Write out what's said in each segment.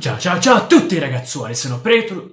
Ciao ciao ciao a tutti ragazzuoli, sono Petru...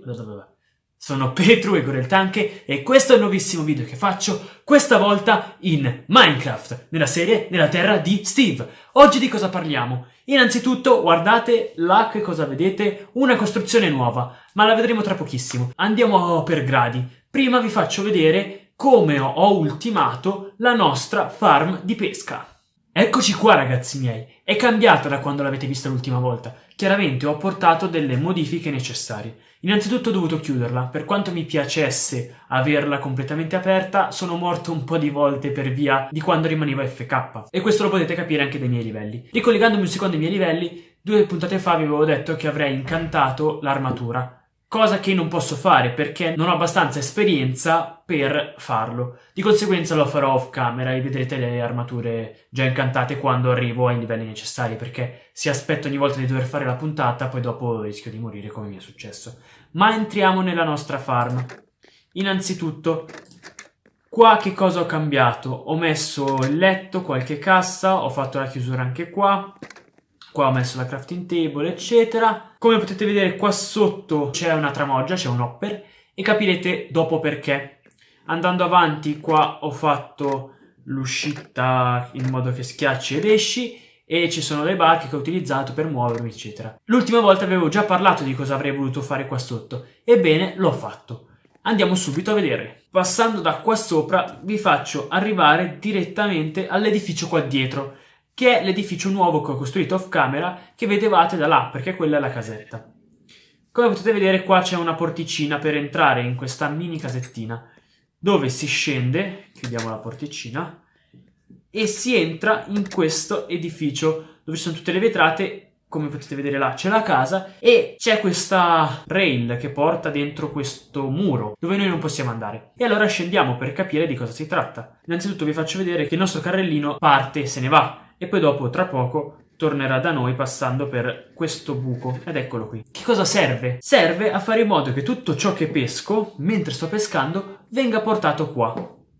Sono Petru e Gorel Tanke e questo è il nuovissimo video che faccio, questa volta in Minecraft, nella serie Nella Terra di Steve. Oggi di cosa parliamo? Innanzitutto guardate là che cosa vedete, una costruzione nuova, ma la vedremo tra pochissimo. Andiamo per gradi. Prima vi faccio vedere come ho ultimato la nostra farm di pesca. Eccoci qua ragazzi miei, è cambiata da quando l'avete vista l'ultima volta. Chiaramente ho apportato delle modifiche necessarie. Innanzitutto ho dovuto chiuderla, per quanto mi piacesse averla completamente aperta, sono morto un po' di volte per via di quando rimaneva FK. E questo lo potete capire anche dai miei livelli. Ricollegandomi un secondo ai miei livelli, due puntate fa vi avevo detto che avrei incantato l'armatura cosa che non posso fare perché non ho abbastanza esperienza per farlo. Di conseguenza lo farò off camera e vedrete le armature già incantate quando arrivo ai livelli necessari perché se aspetto ogni volta di dover fare la puntata poi dopo rischio di morire come mi è successo. Ma entriamo nella nostra farm. Innanzitutto, qua che cosa ho cambiato? Ho messo il letto, qualche cassa, ho fatto la chiusura anche qua, qua ho messo la crafting table eccetera. Come potete vedere qua sotto c'è una tramoggia c'è un hopper e capirete dopo perché. Andando avanti qua ho fatto l'uscita in modo che schiacci ed esci e ci sono le barche che ho utilizzato per muovermi eccetera. L'ultima volta avevo già parlato di cosa avrei voluto fare qua sotto. Ebbene l'ho fatto. Andiamo subito a vedere. Passando da qua sopra vi faccio arrivare direttamente all'edificio qua dietro che è l'edificio nuovo che ho costruito off camera che vedevate da là, perché quella è la casetta. Come potete vedere qua c'è una porticina per entrare in questa mini casettina, dove si scende, chiudiamo la porticina, e si entra in questo edificio, dove ci sono tutte le vetrate, come potete vedere là c'è la casa, e c'è questa rail che porta dentro questo muro, dove noi non possiamo andare. E allora scendiamo per capire di cosa si tratta. Innanzitutto vi faccio vedere che il nostro carrellino parte e se ne va, e poi dopo, tra poco, tornerà da noi passando per questo buco ed eccolo qui. Che cosa serve? Serve a fare in modo che tutto ciò che pesco, mentre sto pescando, venga portato qua,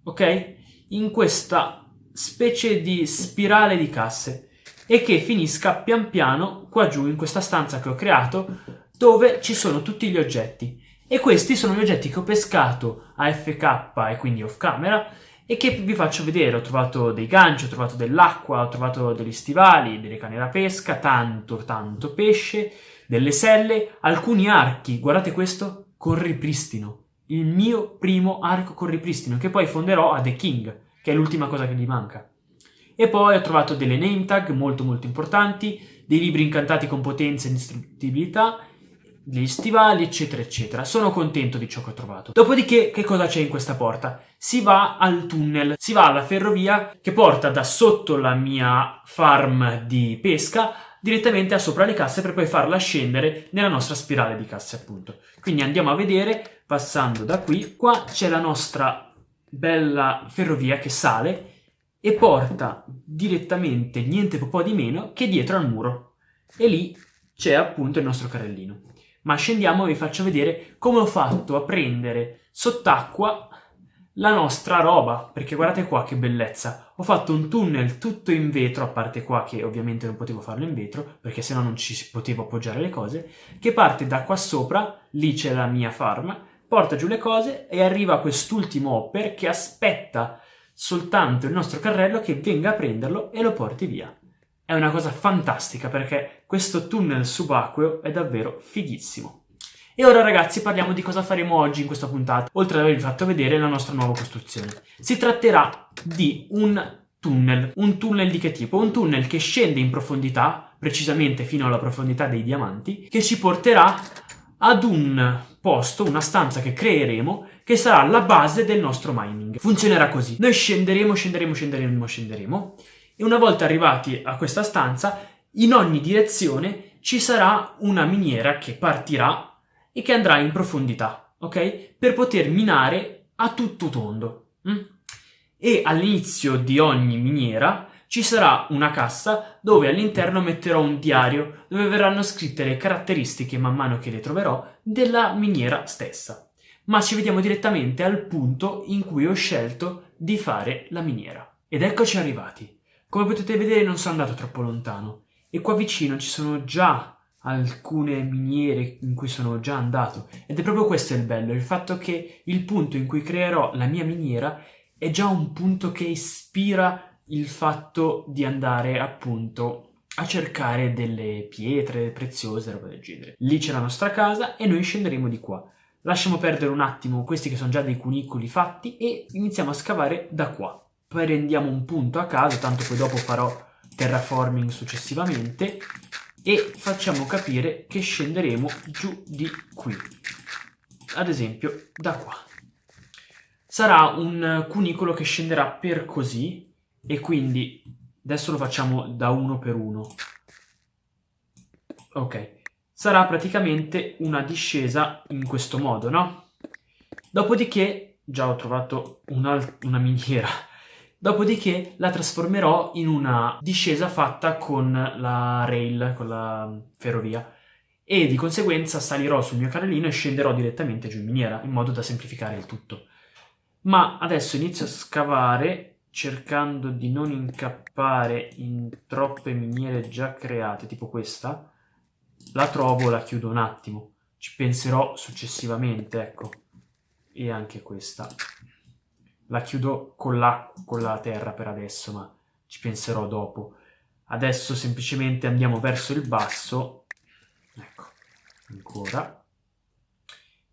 ok? In questa specie di spirale di casse e che finisca pian piano qua giù in questa stanza che ho creato dove ci sono tutti gli oggetti. E questi sono gli oggetti che ho pescato a FK e quindi off camera e che vi faccio vedere. Ho trovato dei ganci, ho trovato dell'acqua, ho trovato degli stivali, delle canne da pesca, tanto, tanto pesce, delle selle, alcuni archi. Guardate questo, con ripristino. Il mio primo arco con ripristino, che poi fonderò a The King, che è l'ultima cosa che gli manca. E poi ho trovato delle name tag molto molto importanti, dei libri incantati con potenza e indistruttibilità gli stivali, eccetera, eccetera. Sono contento di ciò che ho trovato. Dopodiché, che cosa c'è in questa porta? Si va al tunnel, si va alla ferrovia che porta da sotto la mia farm di pesca direttamente a sopra le casse per poi farla scendere nella nostra spirale di casse, appunto. Quindi andiamo a vedere, passando da qui, qua c'è la nostra bella ferrovia che sale e porta direttamente niente po' di meno che dietro al muro. E lì c'è appunto il nostro carrellino ma scendiamo e vi faccio vedere come ho fatto a prendere sott'acqua la nostra roba, perché guardate qua che bellezza, ho fatto un tunnel tutto in vetro, a parte qua che ovviamente non potevo farlo in vetro, perché sennò non ci potevo appoggiare le cose, che parte da qua sopra, lì c'è la mia farm, porta giù le cose e arriva a quest'ultimo hopper che aspetta soltanto il nostro carrello che venga a prenderlo e lo porti via. È una cosa fantastica perché questo tunnel subacqueo è davvero fighissimo. E ora ragazzi parliamo di cosa faremo oggi in questa puntata, oltre ad avervi fatto vedere la nostra nuova costruzione. Si tratterà di un tunnel. Un tunnel di che tipo? Un tunnel che scende in profondità, precisamente fino alla profondità dei diamanti, che ci porterà ad un posto, una stanza che creeremo, che sarà la base del nostro mining. Funzionerà così. Noi scenderemo, scenderemo, scenderemo, scenderemo, e una volta arrivati a questa stanza, in ogni direzione ci sarà una miniera che partirà e che andrà in profondità, ok? Per poter minare a tutto tondo. Mm? E all'inizio di ogni miniera ci sarà una cassa dove all'interno metterò un diario dove verranno scritte le caratteristiche man mano che le troverò della miniera stessa. Ma ci vediamo direttamente al punto in cui ho scelto di fare la miniera. Ed eccoci arrivati. Come potete vedere non sono andato troppo lontano e qua vicino ci sono già alcune miniere in cui sono già andato. Ed è proprio questo il bello, il fatto che il punto in cui creerò la mia miniera è già un punto che ispira il fatto di andare appunto a cercare delle pietre preziose, roba del genere. Lì c'è la nostra casa e noi scenderemo di qua. Lasciamo perdere un attimo questi che sono già dei cunicoli fatti e iniziamo a scavare da qua. Prendiamo un punto a caso, tanto poi dopo farò terraforming successivamente e facciamo capire che scenderemo giù di qui. Ad esempio da qua. Sarà un cunicolo che scenderà per così e quindi Adesso lo facciamo da uno per uno. Ok. Sarà praticamente una discesa in questo modo, no? Dopodiché, già ho trovato una, una miniera, dopodiché la trasformerò in una discesa fatta con la rail, con la ferrovia e di conseguenza salirò sul mio carrellino e scenderò direttamente giù in miniera, in modo da semplificare il tutto. Ma adesso inizio a scavare cercando di non incappare in troppe miniere già create, tipo questa, la trovo, la chiudo un attimo. Ci penserò successivamente, ecco. E anche questa. La chiudo con la, con la terra per adesso, ma ci penserò dopo. Adesso semplicemente andiamo verso il basso. Ecco, ancora.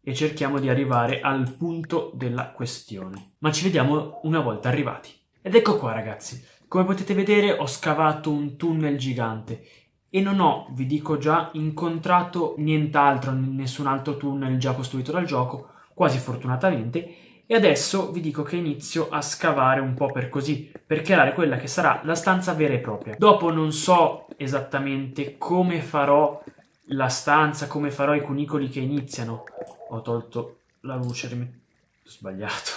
E cerchiamo di arrivare al punto della questione. Ma ci vediamo una volta arrivati. Ed ecco qua ragazzi, come potete vedere ho scavato un tunnel gigante e non ho, vi dico già, incontrato nient'altro, nessun altro tunnel già costruito dal gioco, quasi fortunatamente, e adesso vi dico che inizio a scavare un po' per così, per creare quella che sarà la stanza vera e propria. Dopo non so esattamente come farò la stanza, come farò i cunicoli che iniziano. Ho tolto la luce, ho sbagliato.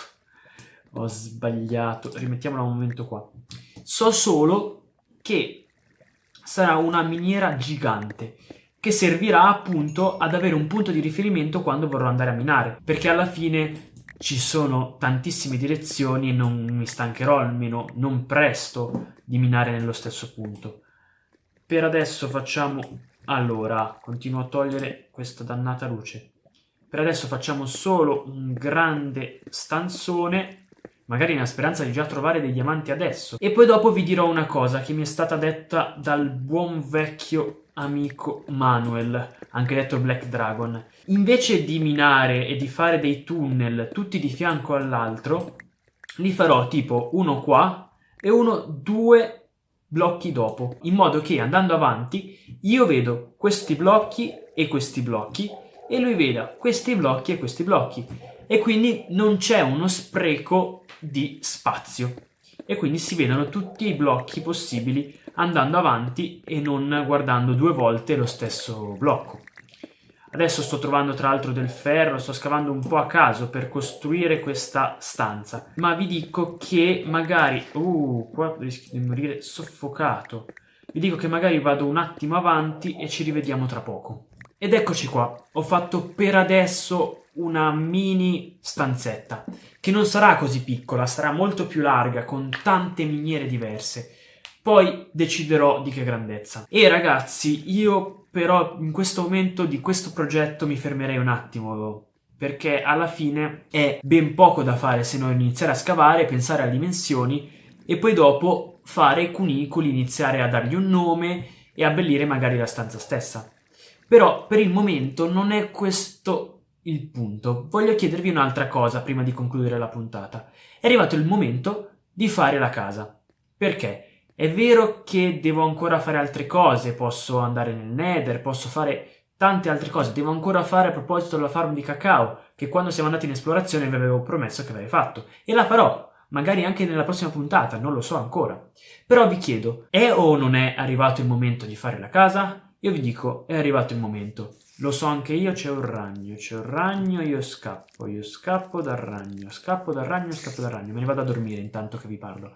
Ho sbagliato. Rimettiamola un momento qua. So solo che sarà una miniera gigante che servirà appunto ad avere un punto di riferimento quando vorrò andare a minare. Perché alla fine ci sono tantissime direzioni e non mi stancherò almeno non presto di minare nello stesso punto. Per adesso facciamo... Allora, continuo a togliere questa dannata luce. Per adesso facciamo solo un grande stanzone magari nella speranza di già trovare dei diamanti adesso. E poi dopo vi dirò una cosa che mi è stata detta dal buon vecchio amico Manuel, anche detto Black Dragon. Invece di minare e di fare dei tunnel tutti di fianco all'altro, li farò tipo uno qua e uno due blocchi dopo, in modo che andando avanti io vedo questi blocchi e questi blocchi e lui veda questi blocchi e questi blocchi e quindi non c'è uno spreco di spazio e quindi si vedono tutti i blocchi possibili andando avanti e non guardando due volte lo stesso blocco. Adesso sto trovando tra l'altro del ferro, sto scavando un po' a caso per costruire questa stanza, ma vi dico che magari... Uh, qua rischio di morire soffocato. Vi dico che magari vado un attimo avanti e ci rivediamo tra poco. Ed eccoci qua, ho fatto per adesso una mini stanzetta, che non sarà così piccola, sarà molto più larga, con tante miniere diverse. Poi deciderò di che grandezza. E ragazzi, io però in questo momento di questo progetto mi fermerei un attimo, perché alla fine è ben poco da fare se non iniziare a scavare, pensare a dimensioni e poi dopo fare cunicoli, iniziare a dargli un nome e abbellire magari la stanza stessa. Però per il momento non è questo il punto. Voglio chiedervi un'altra cosa prima di concludere la puntata. È arrivato il momento di fare la casa. Perché? È vero che devo ancora fare altre cose, posso andare nel nether, posso fare tante altre cose, devo ancora fare a proposito della farm di cacao, che quando siamo andati in esplorazione vi avevo promesso che avrei fatto, e la farò, magari anche nella prossima puntata, non lo so ancora. Però vi chiedo, è o non è arrivato il momento di fare la casa? Io vi dico, è arrivato il momento. Lo so anche io, c'è un ragno, c'è un ragno, io scappo, io scappo dal ragno, scappo dal ragno, scappo dal ragno, me ne vado a dormire intanto che vi parlo.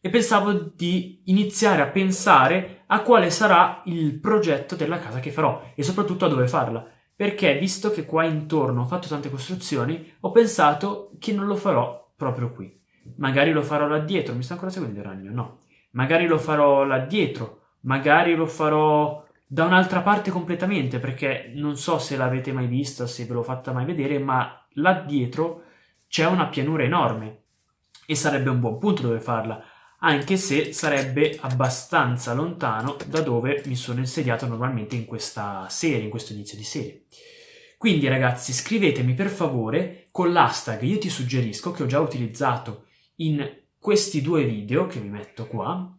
E pensavo di iniziare a pensare a quale sarà il progetto della casa che farò e soprattutto a dove farla. Perché visto che qua intorno ho fatto tante costruzioni, ho pensato che non lo farò proprio qui. Magari lo farò là dietro, mi sta ancora seguendo il ragno? No. Magari lo farò là dietro, magari lo farò da un'altra parte completamente, perché non so se l'avete mai vista, se ve l'ho fatta mai vedere, ma là dietro c'è una pianura enorme e sarebbe un buon punto dove farla, anche se sarebbe abbastanza lontano da dove mi sono insediato normalmente in questa serie, in questo inizio di serie. Quindi ragazzi scrivetemi per favore con l'hashtag io ti suggerisco che ho già utilizzato in questi due video che vi metto qua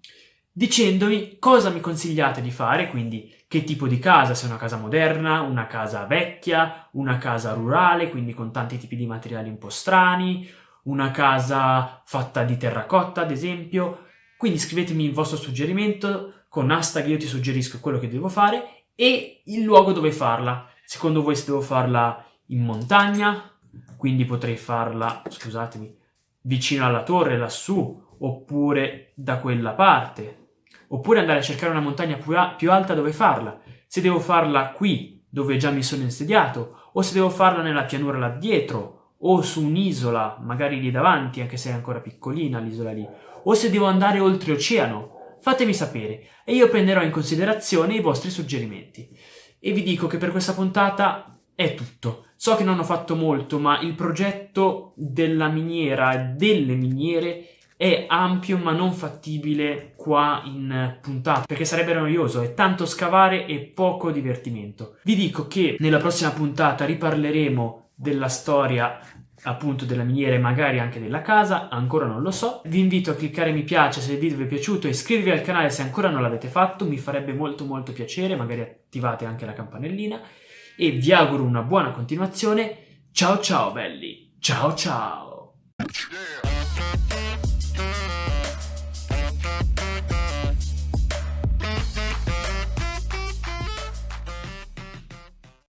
dicendomi cosa mi consigliate di fare, quindi che tipo di casa, se è una casa moderna, una casa vecchia, una casa rurale, quindi con tanti tipi di materiali un po' strani, una casa fatta di terracotta ad esempio, quindi scrivetemi il vostro suggerimento con hashtag io ti suggerisco quello che devo fare e il luogo dove farla. Secondo voi se devo farla in montagna, quindi potrei farla, scusatemi, vicino alla torre lassù, oppure da quella parte, oppure andare a cercare una montagna più, alta dove farla, se devo farla qui, dove già mi sono insediato, o se devo farla nella pianura là dietro, o su un'isola, magari lì davanti, anche se è ancora piccolina l'isola lì, o se devo andare oltreoceano, fatemi sapere e io prenderò in considerazione i vostri suggerimenti. E vi dico che per questa puntata è tutto. So che non ho fatto molto, ma il progetto della miniera delle miniere è ampio ma non fattibile qua in puntata perché sarebbe noioso, è tanto scavare e poco divertimento. Vi dico che nella prossima puntata riparleremo della storia appunto della miniera e magari anche della casa, ancora non lo so. Vi invito a cliccare mi piace se il video vi è piaciuto, iscrivervi al canale se ancora non l'avete fatto, mi farebbe molto molto piacere, magari attivate anche la campanellina e vi auguro una buona continuazione. Ciao ciao belli, ciao ciao!